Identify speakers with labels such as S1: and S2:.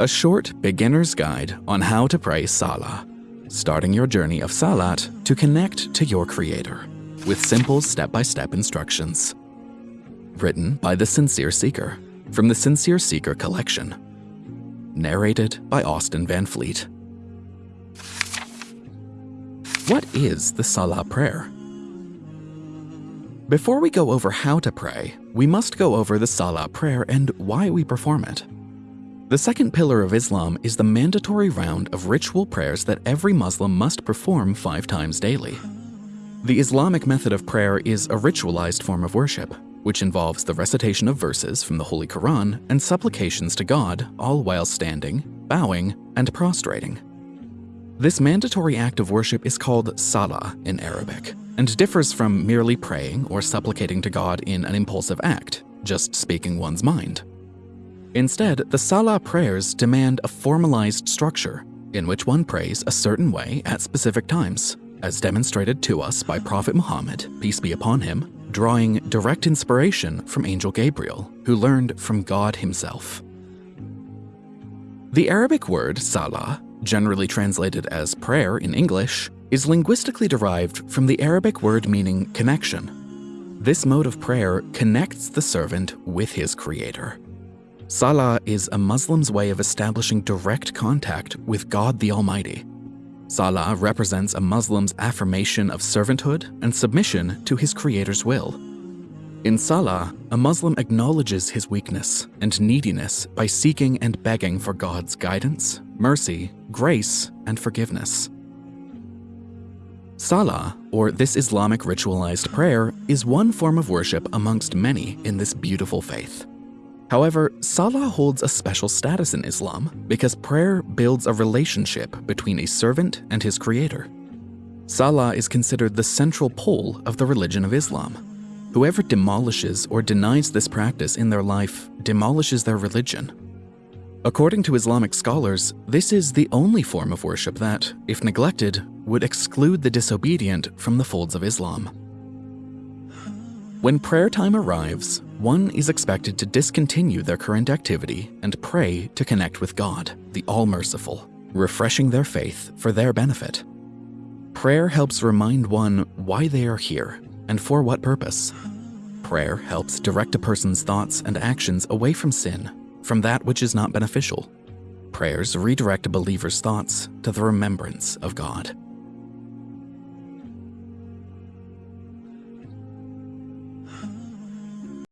S1: a short beginner's guide on how to pray Salah, starting your journey of Salat to connect to your Creator with simple step-by-step instructions. Written by The Sincere Seeker from the Sincere Seeker collection. Narrated by Austin Van Fleet. What is the Salah prayer? Before we go over how to pray, we must go over the Salah prayer and why we perform it. The second pillar of Islam is the mandatory round of ritual prayers that every Muslim must perform five times daily. The Islamic method of prayer is a ritualized form of worship, which involves the recitation of verses from the Holy Quran and supplications to God, all while standing, bowing, and prostrating. This mandatory act of worship is called salah in Arabic and differs from merely praying or supplicating to God in an impulsive act, just speaking one's mind. Instead, the salah prayers demand a formalized structure in which one prays a certain way at specific times, as demonstrated to us by Prophet Muhammad, peace be upon him, drawing direct inspiration from Angel Gabriel, who learned from God himself. The Arabic word salah, generally translated as prayer in English, is linguistically derived from the Arabic word meaning connection. This mode of prayer connects the servant with his creator. Salah is a Muslim's way of establishing direct contact with God the Almighty. Salah represents a Muslim's affirmation of servanthood and submission to his creator's will. In Salah, a Muslim acknowledges his weakness and neediness by seeking and begging for God's guidance, mercy, grace, and forgiveness. Salah, or this Islamic ritualized prayer, is one form of worship amongst many in this beautiful faith. However, Salah holds a special status in Islam because prayer builds a relationship between a servant and his creator. Salah is considered the central pole of the religion of Islam. Whoever demolishes or denies this practice in their life demolishes their religion. According to Islamic scholars, this is the only form of worship that, if neglected, would exclude the disobedient from the folds of Islam. When prayer time arrives, one is expected to discontinue their current activity and pray to connect with God, the All-Merciful, refreshing their faith for their benefit. Prayer helps remind one why they are here and for what purpose. Prayer helps direct a person's thoughts and actions away from sin, from that which is not beneficial. Prayers redirect a believer's thoughts to the remembrance of God.